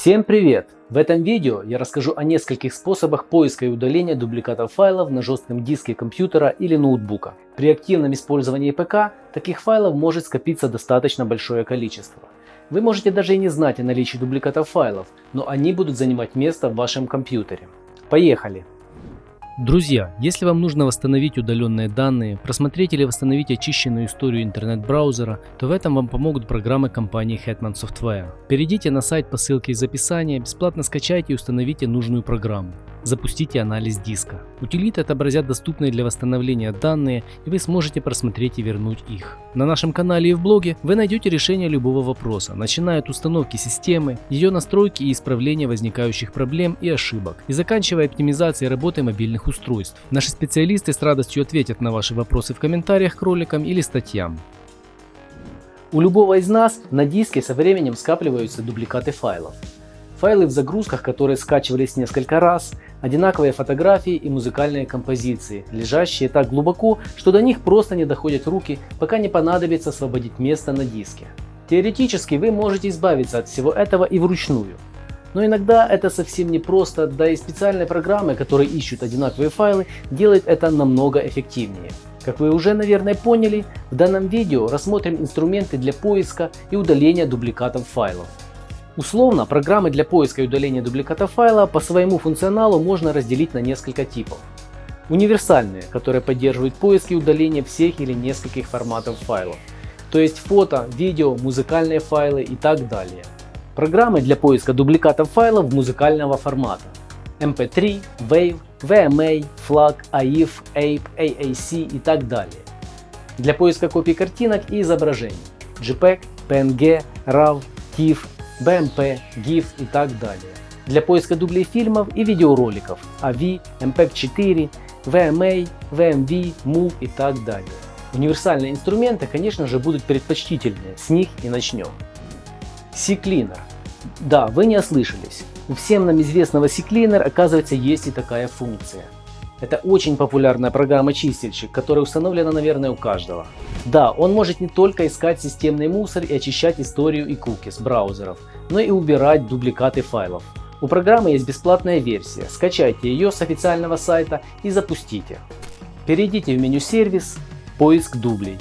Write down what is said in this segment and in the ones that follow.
Всем привет! В этом видео я расскажу о нескольких способах поиска и удаления дубликатов файлов на жестком диске компьютера или ноутбука. При активном использовании ПК таких файлов может скопиться достаточно большое количество. Вы можете даже и не знать о наличии дубликатов файлов, но они будут занимать место в вашем компьютере. Поехали! Друзья, если вам нужно восстановить удаленные данные, просмотреть или восстановить очищенную историю интернет-браузера, то в этом вам помогут программы компании Hetman Software. Перейдите на сайт по ссылке из описания, бесплатно скачайте и установите нужную программу. Запустите анализ диска. Утилиты отобразят доступные для восстановления данные и вы сможете просмотреть и вернуть их. На нашем канале и в блоге вы найдете решение любого вопроса, начиная от установки системы, ее настройки и исправления возникающих проблем и ошибок, и заканчивая оптимизацией работы мобильных устройств. Наши специалисты с радостью ответят на ваши вопросы в комментариях к роликам или статьям. У любого из нас на диске со временем скапливаются дубликаты файлов. Файлы в загрузках, которые скачивались несколько раз, одинаковые фотографии и музыкальные композиции, лежащие так глубоко, что до них просто не доходят руки, пока не понадобится освободить место на диске. Теоретически вы можете избавиться от всего этого и вручную. Но иногда это совсем не просто, да и специальные программы, которые ищут одинаковые файлы, делают это намного эффективнее. Как вы уже наверное поняли, в данном видео рассмотрим инструменты для поиска и удаления дубликатов файлов. Условно, программы для поиска и удаления дубликата файла по своему функционалу можно разделить на несколько типов. Универсальные, которые поддерживают поиск и удаление всех или нескольких форматов файлов, то есть фото, видео, музыкальные файлы и так далее. Программы для поиска дубликатов файлов музыкального формата MP3, WAV, VMA, FLAC, AIF, APE, AAC и так далее. Для поиска копий картинок и изображений JPEG, PNG, RAW, TIFF, BMP, GIF и так далее. Для поиска дублей фильмов и видеороликов AV, MPEG-4, VMA, VMV, MOV и так далее. Универсальные инструменты, конечно же, будут предпочтительнее, с них и начнем. CCleaner. Да, вы не ослышались. У всем нам известного CCleaner оказывается есть и такая функция – это очень популярная программа-чистильщик, которая установлена, наверное, у каждого. Да, он может не только искать системный мусор и очищать историю и кукис браузеров, но и убирать дубликаты файлов. У программы есть бесплатная версия, скачайте ее с официального сайта и запустите. Перейдите в меню «Сервис», «Поиск дублей».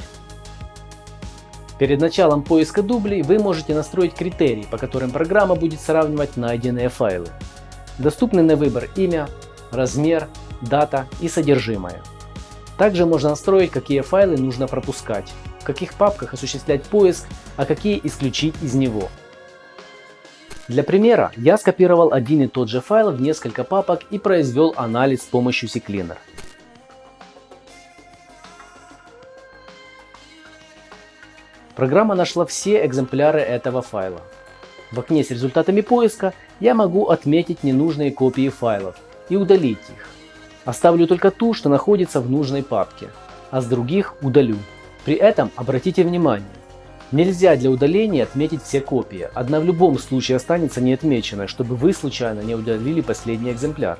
Перед началом поиска дублей вы можете настроить критерии, по которым программа будет сравнивать найденные файлы. Доступны на выбор имя, размер, дата и содержимое. Также можно настроить, какие файлы нужно пропускать, в каких папках осуществлять поиск, а какие исключить из него. Для примера я скопировал один и тот же файл в несколько папок и произвел анализ с помощью CCleaner. Программа нашла все экземпляры этого файла. В окне с результатами поиска я могу отметить ненужные копии файлов и удалить их. Оставлю только ту, что находится в нужной папке, а с других удалю. При этом обратите внимание, нельзя для удаления отметить все копии, одна в любом случае останется неотмеченной, чтобы вы случайно не удалили последний экземпляр.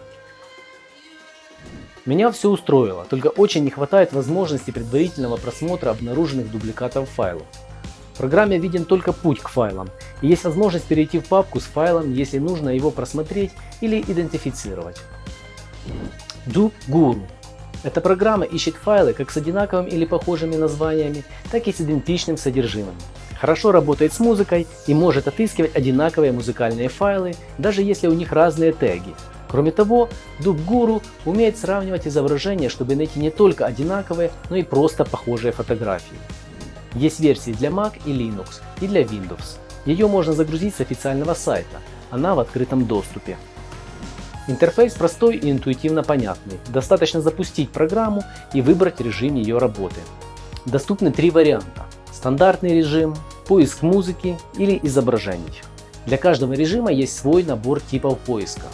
Меня все устроило, только очень не хватает возможности предварительного просмотра обнаруженных дубликатов файлов. В программе виден только путь к файлам, и есть возможность перейти в папку с файлом, если нужно его просмотреть или идентифицировать. DoGuru. Эта программа ищет файлы как с одинаковыми или похожими названиями, так и с идентичным содержимым. Хорошо работает с музыкой и может отыскивать одинаковые музыкальные файлы, даже если у них разные теги. Кроме того, DubGuru умеет сравнивать изображения, чтобы найти не только одинаковые, но и просто похожие фотографии. Есть версии для Mac и Linux и для Windows. Ее можно загрузить с официального сайта, она в открытом доступе. Интерфейс простой и интуитивно понятный. Достаточно запустить программу и выбрать режим ее работы. Доступны три варианта. Стандартный режим, поиск музыки или изображений. Для каждого режима есть свой набор типов поиска.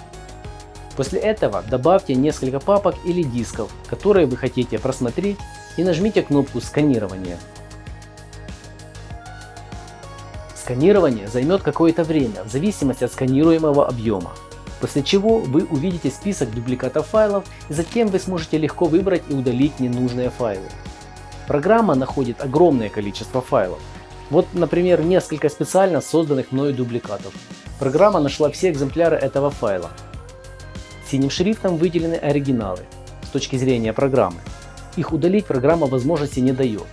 После этого добавьте несколько папок или дисков, которые вы хотите просмотреть и нажмите кнопку сканирования. Сканирование займет какое-то время в зависимости от сканируемого объема после чего вы увидите список дубликатов файлов и затем вы сможете легко выбрать и удалить ненужные файлы. Программа находит огромное количество файлов. Вот, например, несколько специально созданных мною дубликатов. Программа нашла все экземпляры этого файла. Синим шрифтом выделены оригиналы с точки зрения программы. Их удалить программа возможности не дает.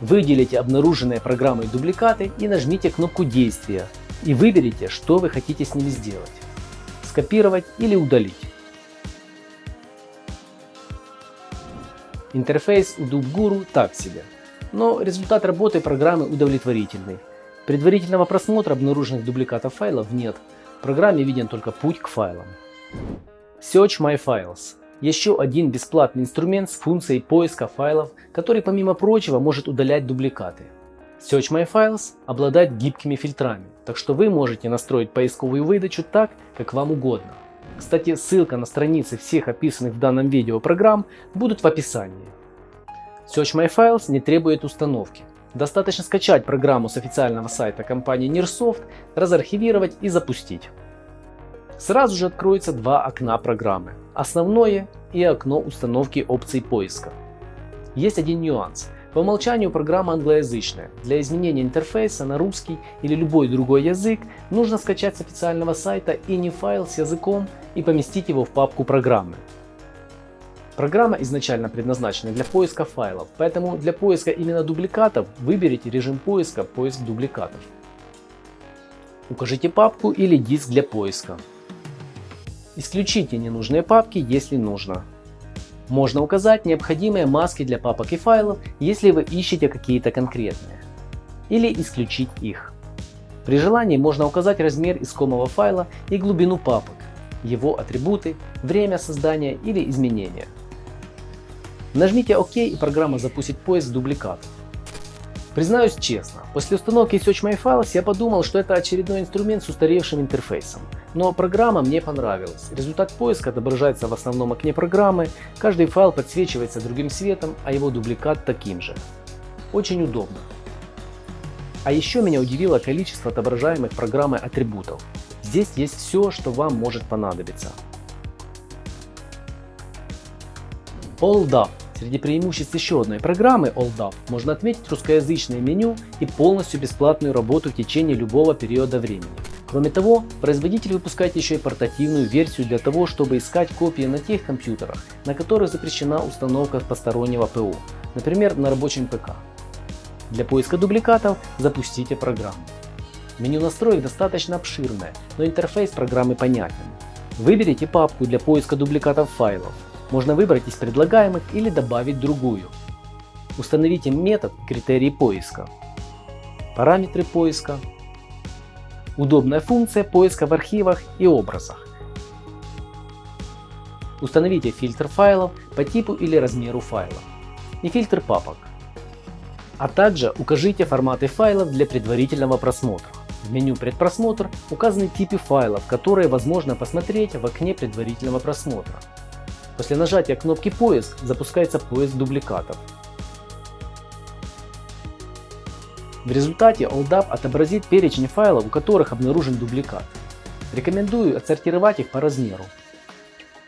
Выделите обнаруженные программой дубликаты и нажмите кнопку действия и выберите, что вы хотите с ними сделать. Скопировать или удалить. Интерфейс у DubGuru так себе, но результат работы программы удовлетворительный. Предварительного просмотра обнаруженных дубликатов файлов нет, в программе виден только путь к файлам. Search My Files – еще один бесплатный инструмент с функцией поиска файлов, который помимо прочего может удалять дубликаты. Search My Files обладает гибкими фильтрами, так что вы можете настроить поисковую выдачу так, как вам угодно. Кстати, ссылка на страницы всех описанных в данном видео программ будут в описании. Search My Files не требует установки. Достаточно скачать программу с официального сайта компании Nearsoft, разархивировать и запустить. Сразу же откроется два окна программы. Основное и окно установки опций поиска. Есть один нюанс. По умолчанию программа англоязычная. Для изменения интерфейса на русский или любой другой язык нужно скачать с официального сайта ini файл с языком и поместить его в папку программы. Программа изначально предназначена для поиска файлов, поэтому для поиска именно дубликатов выберите режим поиска «Поиск дубликатов». Укажите папку или диск для поиска. Исключите ненужные папки, если нужно. Можно указать необходимые маски для папок и файлов, если вы ищете какие-то конкретные. Или исключить их. При желании можно указать размер искомого файла и глубину папок, его атрибуты, время создания или изменения. Нажмите ОК и программа запустит поиск дубликатов. Признаюсь честно, после установки Search My Files я подумал, что это очередной инструмент с устаревшим интерфейсом. Но программа мне понравилась. Результат поиска отображается в основном окне программы, каждый файл подсвечивается другим цветом, а его дубликат таким же. Очень удобно. А еще меня удивило количество отображаемых программой атрибутов. Здесь есть все, что вам может понадобиться. AllDAP Среди преимуществ еще одной программы AllDAP можно отметить русскоязычное меню и полностью бесплатную работу в течение любого периода времени. Кроме того, производитель выпускает еще и портативную версию для того, чтобы искать копии на тех компьютерах, на которых запрещена установка постороннего ПО, например на рабочем ПК. Для поиска дубликатов запустите программу. Меню настроек достаточно обширное, но интерфейс программы понятен. Выберите папку для поиска дубликатов файлов, можно выбрать из предлагаемых или добавить другую. Установите метод критерии поиска. Параметры поиска. Удобная функция поиска в архивах и образах. Установите фильтр файлов по типу или размеру файла и фильтр папок. А также укажите форматы файлов для предварительного просмотра. В меню «Предпросмотр» указаны типы файлов, которые возможно посмотреть в окне предварительного просмотра. После нажатия кнопки «Поиск» запускается поиск дубликатов. В результате AllDAP отобразит перечень файлов, у которых обнаружен дубликат. Рекомендую отсортировать их по размеру.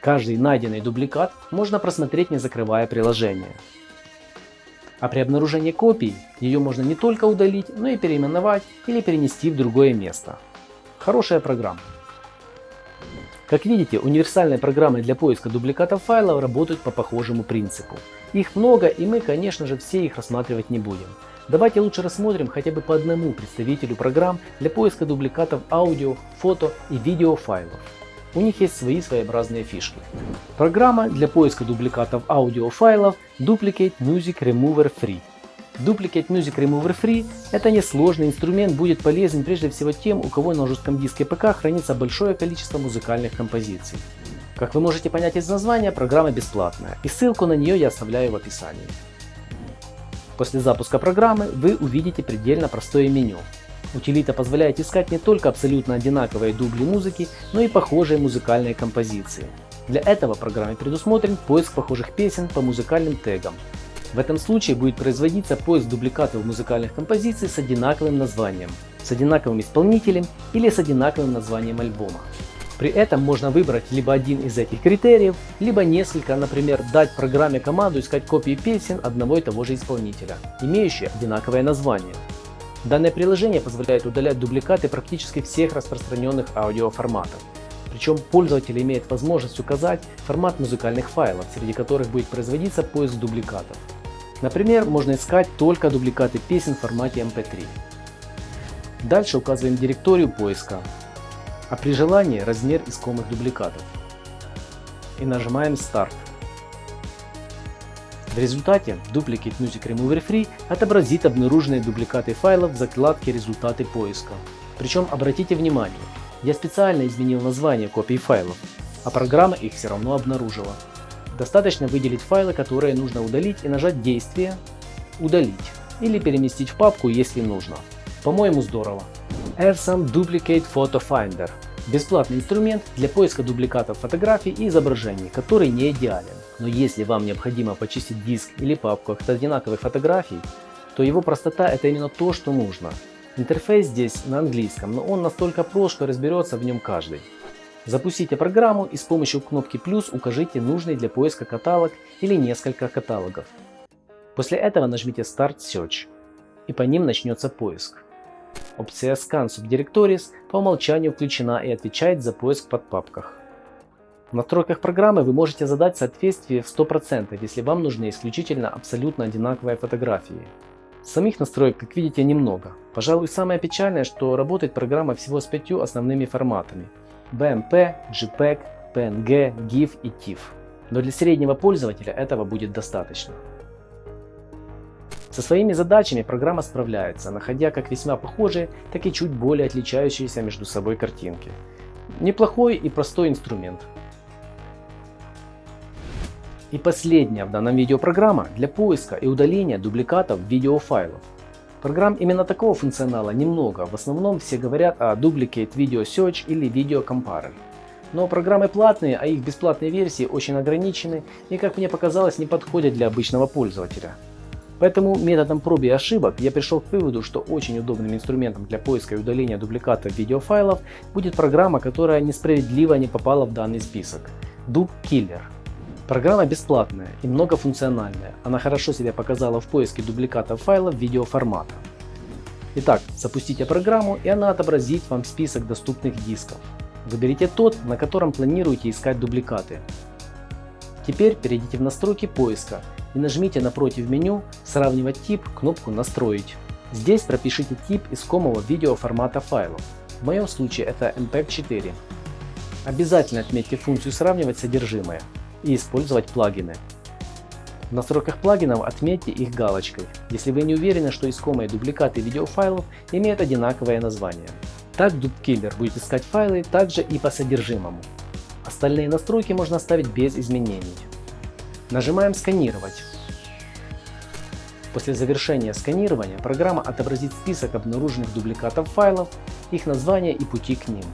Каждый найденный дубликат можно просмотреть не закрывая приложение. А при обнаружении копий ее можно не только удалить, но и переименовать или перенести в другое место. Хорошая программа. Как видите, универсальные программы для поиска дубликатов файлов работают по похожему принципу. Их много и мы, конечно же, все их рассматривать не будем. Давайте лучше рассмотрим хотя бы по одному представителю программ для поиска дубликатов аудио, фото и видео файлов. У них есть свои своеобразные фишки. Программа для поиска дубликатов аудиофайлов Duplicate Music Remover Free. Duplicate Music Remover Free – это несложный инструмент, будет полезен прежде всего тем, у кого на жестком диске ПК хранится большое количество музыкальных композиций. Как вы можете понять из названия, программа бесплатная, и ссылку на нее я оставляю в описании. После запуска программы вы увидите предельно простое меню. Утилита позволяет искать не только абсолютно одинаковые дубли музыки, но и похожие музыкальные композиции. Для этого программе предусмотрен поиск похожих песен по музыкальным тегам, в этом случае будет производиться поиск дубликатов музыкальных композиций с одинаковым названием, с одинаковым исполнителем или с одинаковым названием альбома. При этом можно выбрать либо один из этих критериев, либо несколько, например, дать программе команду искать копии песен одного и того же исполнителя, имеющие одинаковое название. Данное приложение позволяет удалять дубликаты практически всех распространенных аудиоформатов. Причем пользователь имеет возможность указать формат музыкальных файлов, среди которых будет производиться поиск дубликатов. Например, можно искать только дубликаты песен в формате MP3. Эм Дальше указываем директорию поиска, а при желании размер искомых дубликатов. И нажимаем Старт. В результате Duplicate Music Remover Free отобразит обнаруженные дубликаты файлов в закладке «Результаты поиска». Причем обратите внимание, я специально изменил название копий файлов, а программа их все равно обнаружила. Достаточно выделить файлы, которые нужно удалить и нажать действие «Удалить» или переместить в папку, если нужно. По-моему здорово. Airsam Duplicate Photo Finder – бесплатный инструмент для поиска дубликатов фотографий и изображений, который не идеален. Но если вам необходимо почистить диск или папку от одинаковых фотографий, то его простота это именно то, что нужно. Интерфейс здесь на английском, но он настолько прост, что разберется в нем каждый. Запустите программу и с помощью кнопки плюс укажите нужный для поиска каталог или несколько каталогов. После этого нажмите Start Search и по ним начнется поиск. Опция Scan Subdirectories по умолчанию включена и отвечает за поиск под папках. В настройках программы вы можете задать соответствие в 100%, если вам нужны исключительно абсолютно одинаковые фотографии. Самих настроек, как видите, немного. Пожалуй, самое печальное, что работает программа всего с пятью основными форматами BMP, JPEG, PNG, GIF и TIFF. Но для среднего пользователя этого будет достаточно. Со своими задачами программа справляется, находя как весьма похожие, так и чуть более отличающиеся между собой картинки. Неплохой и простой инструмент. И последняя в данном видео программа для поиска и удаления дубликатов видеофайлов. Программ именно такого функционала немного, в основном все говорят о Duplicate Video Search или Video Comparer. Но программы платные, а их бесплатные версии очень ограничены и, как мне показалось, не подходят для обычного пользователя. Поэтому методом проб и ошибок я пришел к выводу, что очень удобным инструментом для поиска и удаления дубликатов видеофайлов будет программа, которая несправедливо не попала в данный список – Dub Killer. Программа бесплатная и многофункциональная. Она хорошо себя показала в поиске дубликатов файлов видеоформата. Итак, запустите программу и она отобразит вам список доступных дисков. Выберите тот, на котором планируете искать дубликаты. Теперь перейдите в настройки поиска и нажмите напротив меню «Сравнивать тип» кнопку «Настроить». Здесь пропишите тип искомого видеоформата файлов. В моем случае это MPEG-4. Обязательно отметьте функцию «Сравнивать содержимое» и использовать плагины. В настройках плагинов отметьте их галочкой, если вы не уверены, что искомые дубликаты видеофайлов имеют одинаковое название. Так DubKiller будет искать файлы также и по содержимому. Остальные настройки можно оставить без изменений. Нажимаем «Сканировать». После завершения сканирования программа отобразит список обнаруженных дубликатов файлов, их названия и пути к ним.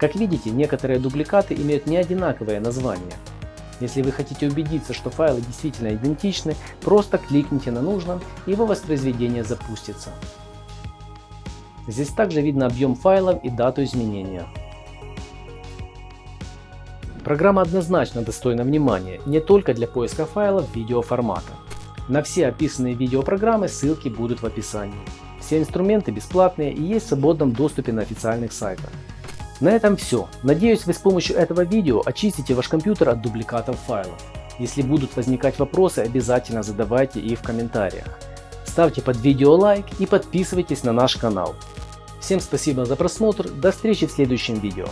Как видите, некоторые дубликаты имеют не одинаковое название. Если вы хотите убедиться, что файлы действительно идентичны, просто кликните на нужном и его воспроизведение запустится. Здесь также видно объем файлов и дату изменения. Программа однозначно достойна внимания не только для поиска файлов видеоформата. На все описанные видеопрограммы ссылки будут в описании. Все инструменты бесплатные и есть в свободном доступе на официальных сайтах. На этом все. Надеюсь вы с помощью этого видео очистите ваш компьютер от дубликатов файлов. Если будут возникать вопросы, обязательно задавайте их в комментариях. Ставьте под видео лайк и подписывайтесь на наш канал. Всем спасибо за просмотр, до встречи в следующем видео.